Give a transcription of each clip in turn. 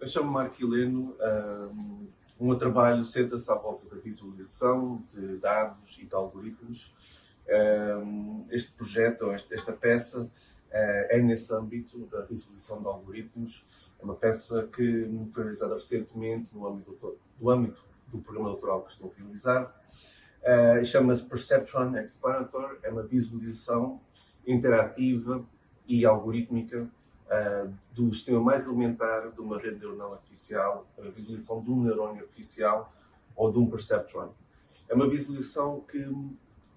Eu chamo-me Marco Heleno. Um, o meu trabalho senta-se à volta da visualização de dados e de algoritmos. Um, este projeto, esta, esta peça, uh, é nesse âmbito da visualização de algoritmos. É uma peça que foi realizada recentemente no âmbito do, do âmbito do programa doutoral que estou a realizar. Uh, Chama-se Perceptron Explorator. É uma visualização interativa e algorítmica uh, do sistema mais elementar de uma rede neuronal artificial, a visualização de um neurônio artificial ou de um perceptron. É uma visualização que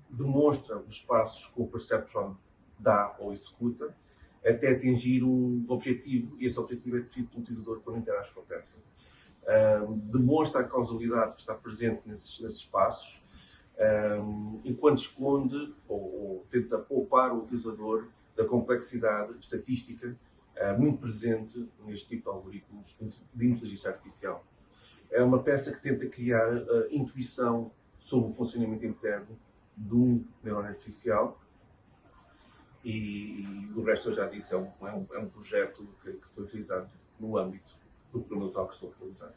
demonstra os passos que o perceptron dá ou executa até atingir um objetivo, e esse objetivo é definido pelo utilizador quando interage com a peça. Uh, demonstra a causalidade que está presente nesses, nesses passos, um, enquanto esconde ou, ou, tenta poupar o utilizador da complexidade estatística uh, muito presente neste tipo de algoritmos de inteligência artificial. É uma peça que tenta criar uh, intuição sobre o funcionamento interno de um neurônio artificial e, e, o resto eu já disse, é um, é um, é um projeto que, que, foi realizado no âmbito do programa que estou a realizar.